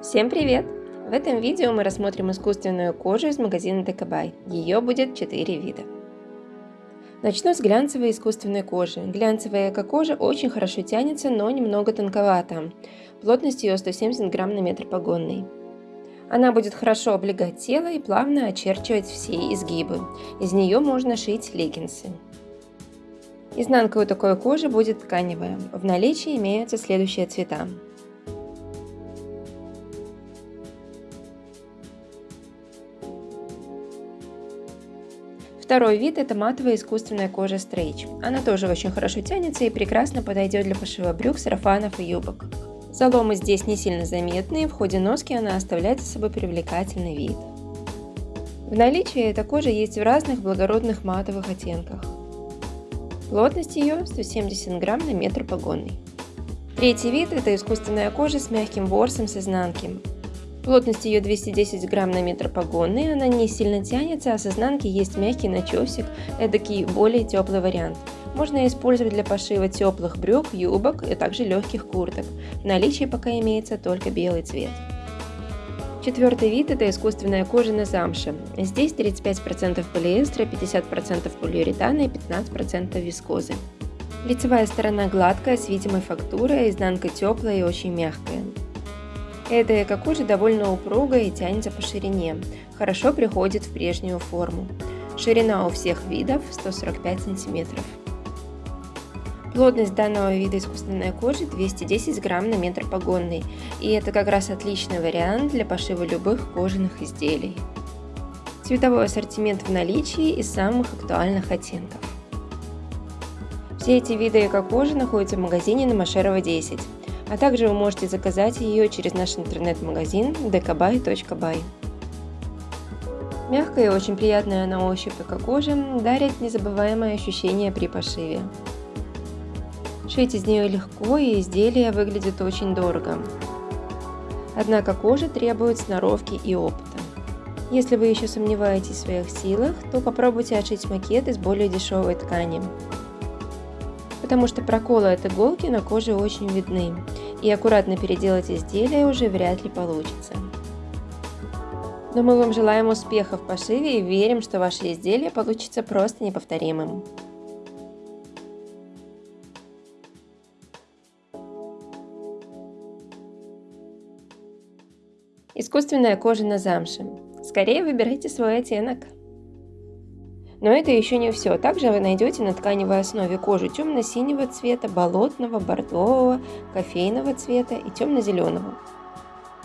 Всем привет! В этом видео мы рассмотрим искусственную кожу из магазина Декабай. Ее будет 4 вида. Начну с глянцевой искусственной кожи. Глянцевая эко-кожа очень хорошо тянется, но немного тонковата. Плотность ее 170 грамм на метр погонный. Она будет хорошо облегать тело и плавно очерчивать все изгибы. Из нее можно шить леггинсы. Изнанка у такой кожи будет тканевая. В наличии имеются следующие цвета. Второй вид – это матовая искусственная кожа стрейч. Она тоже очень хорошо тянется и прекрасно подойдет для пошива брюк, сарафанов и юбок. Заломы здесь не сильно заметны, и в ходе носки она оставляет за собой привлекательный вид. В наличии эта кожа есть в разных благородных матовых оттенках. Плотность ее 170 грамм на метр погонный. Третий вид – это искусственная кожа с мягким ворсом с изнанки. Плотность ее 210 грамм на метр погонный, она не сильно тянется, а с изнанки есть мягкий начесик, эдакий более теплый вариант. Можно использовать для пошива теплых брюк, юбок и также легких курток. В наличии пока имеется только белый цвет. Четвертый вид – это искусственная кожа на замше. Здесь 35% полиэстера, 50% полиуретана и 15% вискозы. Лицевая сторона гладкая, с видимой фактурой, изнанка теплая и очень мягкая. Эта эко-кожа довольно упругая и тянется по ширине, хорошо приходит в прежнюю форму. Ширина у всех видов 145 см. Плотность данного вида искусственной кожи 210 грамм на метр погонный, и это как раз отличный вариант для пошива любых кожаных изделий. Цветовой ассортимент в наличии из самых актуальных оттенков. Все эти виды эко-кожи находятся в магазине на Машерова 10 а также вы можете заказать ее через наш интернет-магазин dkbuy.by. Мягкая и очень приятная на ощупь эко-кожа дарит незабываемое ощущение при пошиве. Шить из нее легко и изделие выглядит очень дорого. Однако кожа требует сноровки и опыта. Если вы еще сомневаетесь в своих силах, то попробуйте отшить макет из более дешевой ткани потому что проколы от иголки на коже очень видны, и аккуратно переделать изделие уже вряд ли получится. Но мы вам желаем успехов в пошиве и верим, что ваше изделие получится просто неповторимым. Искусственная кожа на замше. Скорее выбирайте свой оттенок. Но это еще не все. Также вы найдете на тканевой основе кожу темно-синего цвета, болотного, бордового, кофейного цвета и темно-зеленого.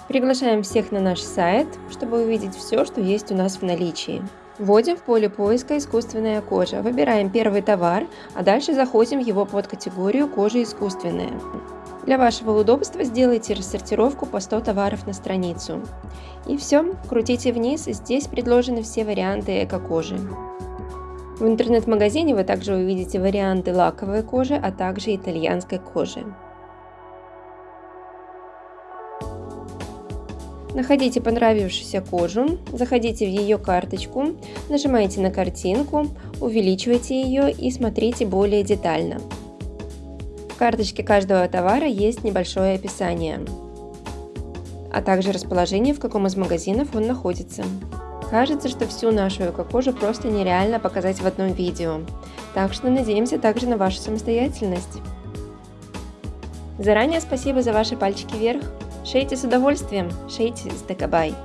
Приглашаем всех на наш сайт, чтобы увидеть все, что есть у нас в наличии. Вводим в поле поиска «Искусственная кожа», выбираем первый товар, а дальше заходим в его подкатегорию «Кожа искусственная». Для вашего удобства сделайте рассортировку по 100 товаров на страницу. И все, крутите вниз, здесь предложены все варианты эко-кожи. В интернет-магазине вы также увидите варианты лаковой кожи, а также итальянской кожи. Находите понравившуюся кожу, заходите в ее карточку, нажимаете на картинку, увеличивайте ее и смотрите более детально. В карточке каждого товара есть небольшое описание, а также расположение, в каком из магазинов он находится. Кажется, что всю нашу эко-кожу просто нереально показать в одном видео, так что надеемся также на вашу самостоятельность. Заранее спасибо за ваши пальчики вверх. Шейте с удовольствием, шейте с Декабай.